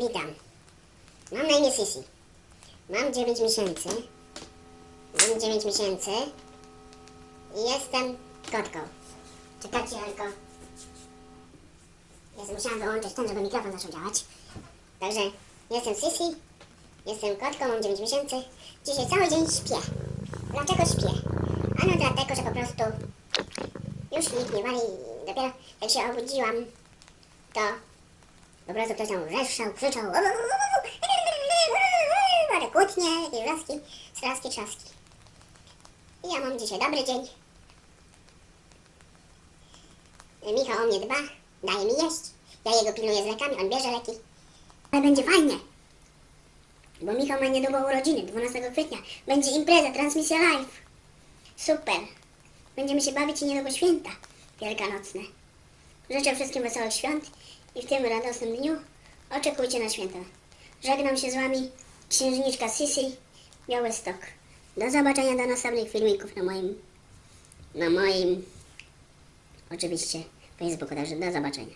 Witam. Mam na imię Sisi. Mam 9 miesięcy. Mam 9 miesięcy. I jestem kotką. Czekajcie tylko. Jest, musiałam wyłączyć ten, żeby mikrofon zaczął działać. Także jestem Sisi. Jestem kotką, mam 9 miesięcy. Dzisiaj cały dzień śpię. Dlaczego śpię? Ano dlatego, że po prostu już nikt nie wali. Dopiero jak się obudziłam, to po prostu ktoś tam wrzeszczał, krzyczał. Ale kłótnie, jakieś wrzaski, straski, trzaski. I ja mam dzisiaj dobry dzień. Michał o mnie dba, daje mi jeść. Ja jego pilnuję z lekami, on bierze leki. Ale będzie fajnie. Bo Michał ma niedługo urodziny, 12 kwietnia. Będzie impreza, transmisja live. Super. Będziemy się bawić i niedługo święta wielkanocne. Życzę wszystkim wesołych świąt i w tym radosnym dniu oczekujcie na święta. Żegnam się z Wami, księżniczka Sisi, Białystok. Do zobaczenia do następnych filmików na moim, na moim, oczywiście, Facebooku. Także do zobaczenia.